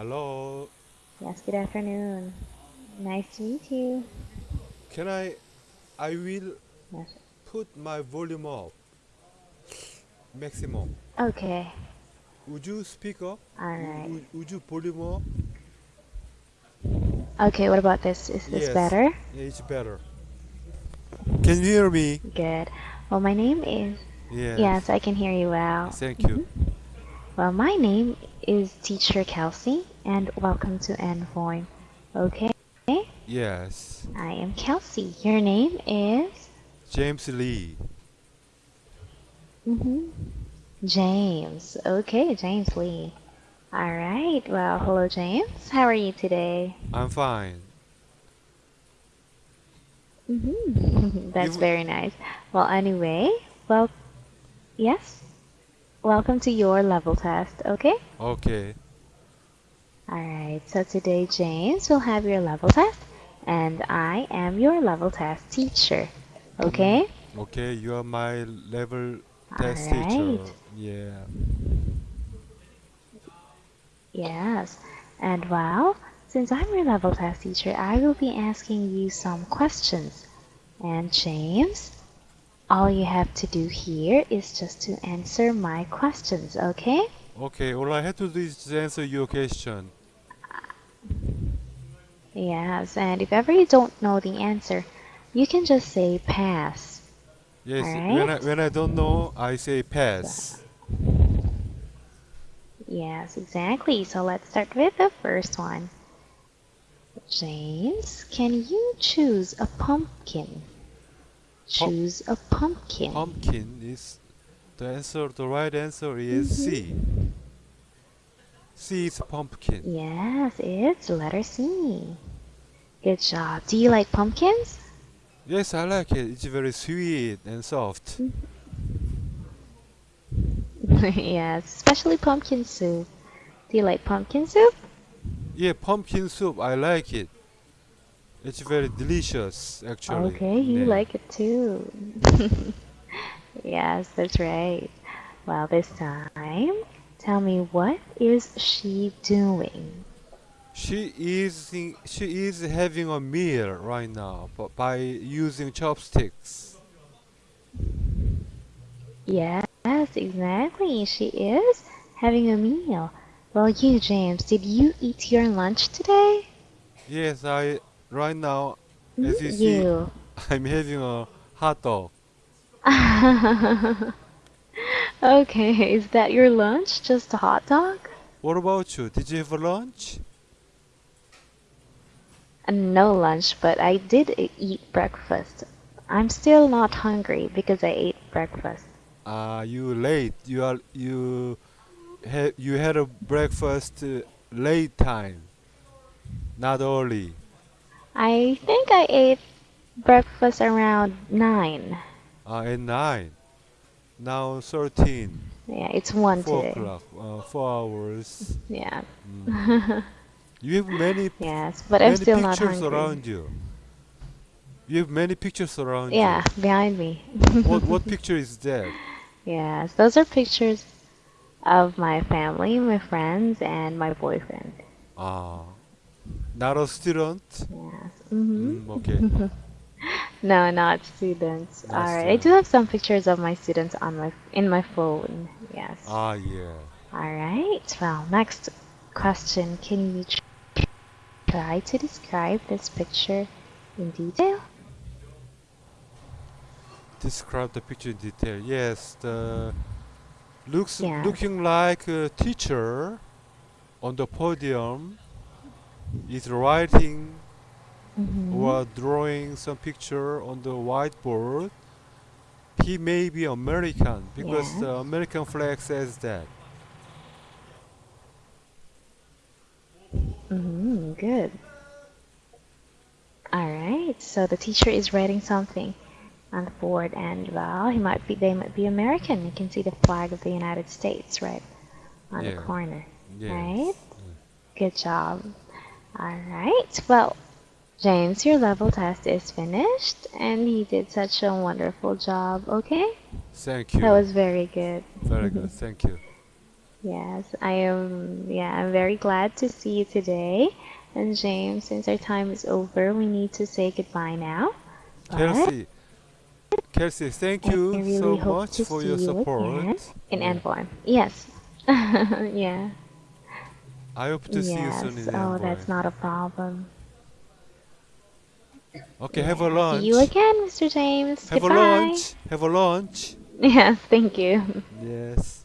Hello. Yes, good afternoon. Nice to meet you. Can I? I will Yes. put my volume up. Maximum. Okay. Would you speak up? Alright. Would, would you volume up? Okay, what about this? Is this Yes. better? Yeah, it's better. Can you hear me? Good. Well, my name is. Yes. Yes, I can hear you well. Thank you. Mm-hmm. Well, my name is Teacher Kelsey, and welcome to Envoy. Okay? Yes. I am Kelsey. Your name is? James Lee. Mm-hmm. James. Okay, James Lee. All right. Well, hello, James. How are you today? I'm fine. Mm-hmm. That's very nice. Well, anyway, well, yes. Welcome to your level test, okay? Okay. Alright, so today, James will have your level test, and I am your level test teacher, okay? Mm-hmm. Okay. You are my level test teacher. Yeah. Yes. And well, since I'm your level test teacher, I will be asking you some questions. And James, all you have to do here is just to answer my questions, okay? Okay. All I have to do is just answer your question. Yes, and if ever you don't know the answer, you can just say pass. Yes. When I when I don't know, I say pass. Yes, exactly. So let's start with the first one. James, can you choose a pumpkin? Choose a pumpkin. Pumpkin is the answer. The right answer is mm-hmm. C. C is pumpkin. Yes, it's letter C. Good job. Do you like pumpkins? Yes, I like it. It's very sweet and soft. Mm-hmm. yes, especially pumpkin soup. Do you like pumpkin soup? Yeah, pumpkin soup. I like it. It's very delicious, actually. Okay, you Yeah. like it too. yes, that's right. Well, this time, tell me what is she doing? She is in, she is having a meal right now, but by using chopsticks. Yes, exactly. She is having a meal. Well, you, James, did you eat your lunch today? Yes, I right now As you see- you. I'm having a hot dog. okay, is that your lunch? Just a hot dog? What about you? Did you have a lunch? Uh, No lunch, but I did eat breakfast. I'm still not hungry because I ate breakfast. Ah, you late. You are you had you had a breakfast uh, late time, not early. I think I ate breakfast around 9. Ah, at nine. Now thirteen. Yeah, it's 1 Four today. o'clock. Uh, four hours. Yeah. Mm. You have many yes, but I'm many still not pictures hungry. around you. You have many pictures around Yeah, behind me. you. What what picture is that? Yes, those are pictures of my family, my friends, and my boyfriend. Ah, not a student. Yes. hmm Mm, okay. No, not students. Not All right, I do have some pictures of my students on my in my phone. Yes. Ah, yeah. All right. Well, next question. Can you try to describe this picture in detail? Describe the picture in detail. Yes, the looks Yeah. looking like a teacher on the podium is writing Mm-hmm. or drawing some picture on the whiteboard. He may be American because Yeah. the American flag says that. Mm-hmm. Good. All right. So the teacher is writing something on the board, and well, he might be. They might be American. You can see the flag of the United States right on Yeah. the corner. Right? Good job. All right. Well, James, your level test is finished, and you did such a wonderful job. Okay. Thank you. That was very good. Very good. Thank you. Yes, I am. Yeah, I'm very glad to see you today. And James, since our time is over, we need to say goodbye now. But Kelsey, Kelsey, thank you really so much for your you support. again in Yeah. Yes. yeah. I hope to see you yes. soon in oh, Envoy. that's not a problem. Okay, have a lunch. See you again, Mr. James. Have Goodbye. a lunch. Have a lunch. Yes, thank you. Yes.